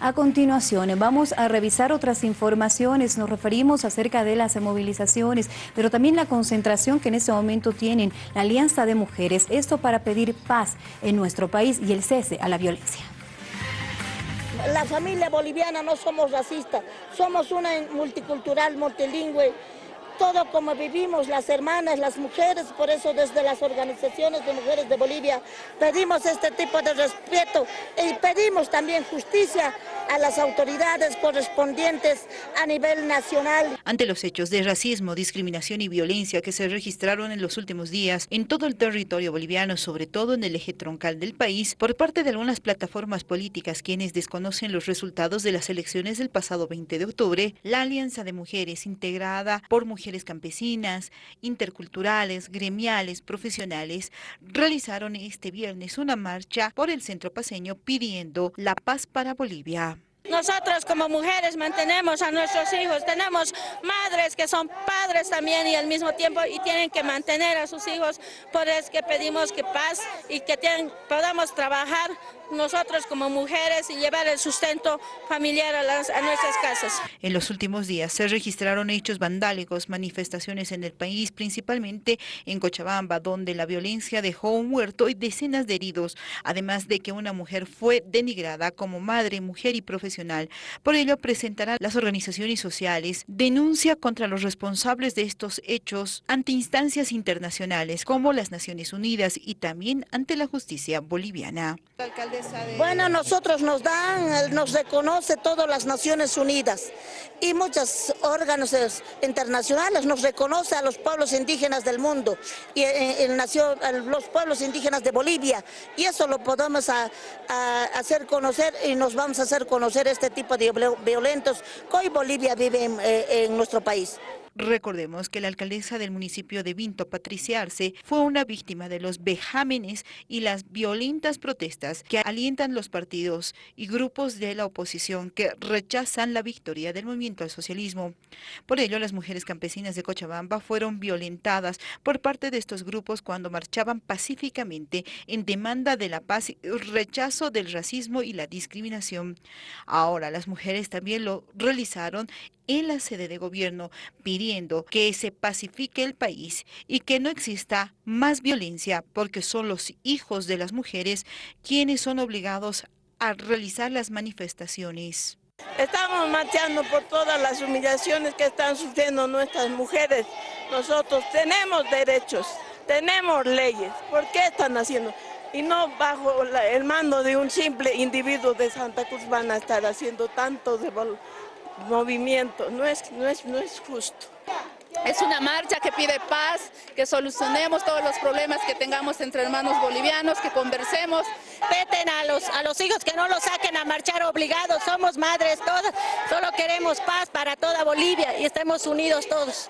A continuación, vamos a revisar otras informaciones. Nos referimos acerca de las movilizaciones, pero también la concentración que en este momento tienen la Alianza de Mujeres. Esto para pedir paz en nuestro país y el cese a la violencia. La familia boliviana no somos racistas, somos una multicultural, multilingüe, todo como vivimos las hermanas, las mujeres, por eso desde las organizaciones de mujeres de Bolivia pedimos este tipo de respeto y pedimos también justicia a las autoridades correspondientes a nivel nacional. Ante los hechos de racismo, discriminación y violencia que se registraron en los últimos días en todo el territorio boliviano, sobre todo en el eje troncal del país, por parte de algunas plataformas políticas quienes desconocen los resultados de las elecciones del pasado 20 de octubre, la Alianza de Mujeres, integrada por mujeres campesinas, interculturales, gremiales, profesionales, realizaron este viernes una marcha por el centro paseño pidiendo la paz para Bolivia. Nosotros como mujeres mantenemos a nuestros hijos, tenemos madres que son padres también y al mismo tiempo y tienen que mantener a sus hijos, por eso que pedimos que paz y que podamos trabajar nosotros como mujeres y llevar el sustento familiar a, a, nuestras casas. En los últimos días se registraron hechos vandálicos, manifestaciones en el país, principalmente en Cochabamba, donde la violencia dejó un muerto y decenas de heridos, además de que una mujer fue denigrada como madre, mujer y profesional. Por ello presentarán las organizaciones sociales denuncia contra los responsables de estos hechos ante instancias internacionales como las Naciones Unidas y también ante la justicia boliviana. Bueno, nosotros nos dan, nos reconoce todas las Naciones Unidas y muchos órganos internacionales nos reconoce a los pueblos indígenas del mundo y eh, el, nación, los pueblos indígenas de Bolivia y eso lo podemos hacer conocer y nos vamos a hacer conocer este tipo de violentos que hoy Bolivia vive en eh, nuestro país. Recordemos que la alcaldesa del municipio de Vinto, Patricia Arce, fue una víctima de los vejámenes y las violentas protestas que alientan los partidos y grupos de la oposición que rechazan la victoria del movimiento al socialismo. Por ello, las mujeres campesinas de Cochabamba fueron violentadas por parte de estos grupos cuando marchaban pacíficamente en demanda de la paz y rechazo del racismo y la discriminación. Ahora, las mujeres también lo realizaron en la sede de gobierno pidiendo que se pacifique el país y que no exista más violencia porque son los hijos de las mujeres quienes son obligados a realizar las manifestaciones. Estamos marchando por todas las humillaciones que están sufriendo nuestras mujeres. Nosotros tenemos derechos, tenemos leyes. ¿Por qué están haciendo? Y no bajo el mando de un simple individuo de Santa Cruz van a estar haciendo tanto de movimiento, no es, no es, no es justo. Es una marcha que pide paz, que solucionemos todos los problemas que tengamos entre hermanos bolivianos, que conversemos. Peten a los, a los hijos que no los saquen a marchar obligados, somos madres todas, solo queremos paz para toda Bolivia y estemos unidos todos.